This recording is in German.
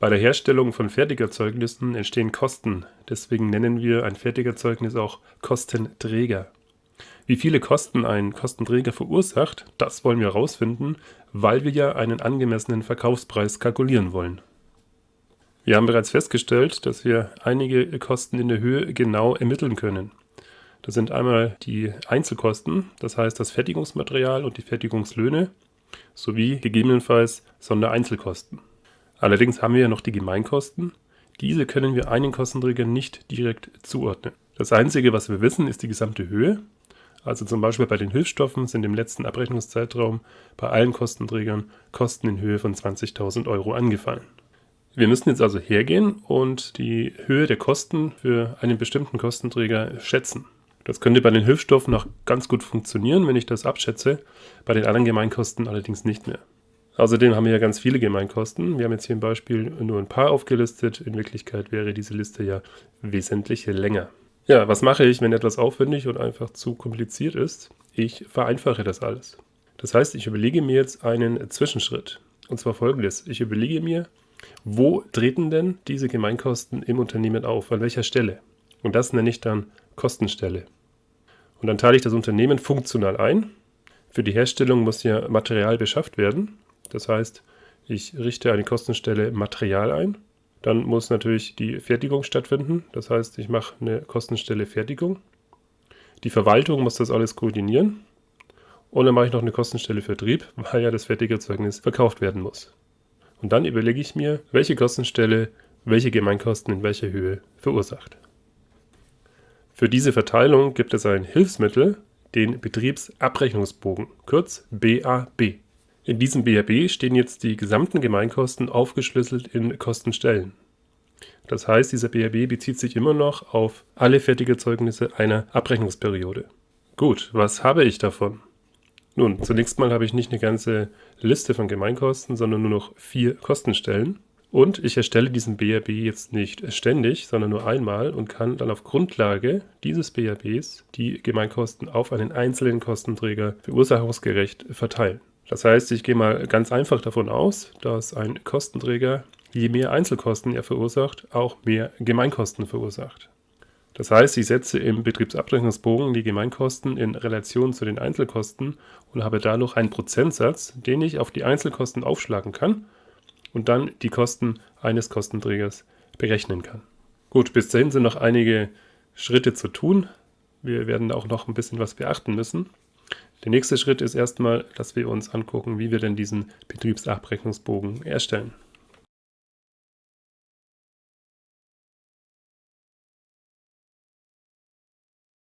Bei der Herstellung von Fertigerzeugnissen entstehen Kosten, deswegen nennen wir ein Fertigerzeugnis auch Kostenträger. Wie viele Kosten ein Kostenträger verursacht, das wollen wir herausfinden, weil wir ja einen angemessenen Verkaufspreis kalkulieren wollen. Wir haben bereits festgestellt, dass wir einige Kosten in der Höhe genau ermitteln können. Das sind einmal die Einzelkosten, das heißt das Fertigungsmaterial und die Fertigungslöhne, sowie gegebenenfalls Sondereinzelkosten. Allerdings haben wir ja noch die Gemeinkosten. Diese können wir einen Kostenträger nicht direkt zuordnen. Das Einzige, was wir wissen, ist die gesamte Höhe. Also zum Beispiel bei den Hilfsstoffen sind im letzten Abrechnungszeitraum bei allen Kostenträgern Kosten in Höhe von 20.000 Euro angefallen. Wir müssen jetzt also hergehen und die Höhe der Kosten für einen bestimmten Kostenträger schätzen. Das könnte bei den Hilfsstoffen noch ganz gut funktionieren, wenn ich das abschätze, bei den anderen Gemeinkosten allerdings nicht mehr. Außerdem haben wir ja ganz viele Gemeinkosten. Wir haben jetzt hier im Beispiel nur ein paar aufgelistet. In Wirklichkeit wäre diese Liste ja wesentlich länger. Ja, was mache ich, wenn etwas aufwendig und einfach zu kompliziert ist? Ich vereinfache das alles. Das heißt, ich überlege mir jetzt einen Zwischenschritt. Und zwar folgendes. Ich überlege mir, wo treten denn diese Gemeinkosten im Unternehmen auf? An welcher Stelle? Und das nenne ich dann Kostenstelle. Und dann teile ich das Unternehmen funktional ein. Für die Herstellung muss ja Material beschafft werden. Das heißt, ich richte eine Kostenstelle Material ein. Dann muss natürlich die Fertigung stattfinden. Das heißt, ich mache eine Kostenstelle Fertigung. Die Verwaltung muss das alles koordinieren. Und dann mache ich noch eine Kostenstelle Vertrieb, weil ja das Fertigerzeugnis verkauft werden muss. Und dann überlege ich mir, welche Kostenstelle welche Gemeinkosten in welcher Höhe verursacht. Für diese Verteilung gibt es ein Hilfsmittel, den Betriebsabrechnungsbogen, kurz BAB. In diesem BAB stehen jetzt die gesamten Gemeinkosten aufgeschlüsselt in Kostenstellen. Das heißt, dieser BAB bezieht sich immer noch auf alle Fertigerzeugnisse einer Abrechnungsperiode. Gut, was habe ich davon? Nun, zunächst mal habe ich nicht eine ganze Liste von Gemeinkosten, sondern nur noch vier Kostenstellen. Und ich erstelle diesen BRB jetzt nicht ständig, sondern nur einmal und kann dann auf Grundlage dieses BRBs die Gemeinkosten auf einen einzelnen Kostenträger verursachungsgerecht verteilen. Das heißt, ich gehe mal ganz einfach davon aus, dass ein Kostenträger, je mehr Einzelkosten er verursacht, auch mehr Gemeinkosten verursacht. Das heißt, ich setze im Betriebsabrechnungsbogen die Gemeinkosten in Relation zu den Einzelkosten und habe dadurch einen Prozentsatz, den ich auf die Einzelkosten aufschlagen kann und dann die Kosten eines Kostenträgers berechnen kann. Gut, bis dahin sind noch einige Schritte zu tun. Wir werden auch noch ein bisschen was beachten müssen. Der nächste Schritt ist erstmal, dass wir uns angucken, wie wir denn diesen Betriebsabrechnungsbogen erstellen.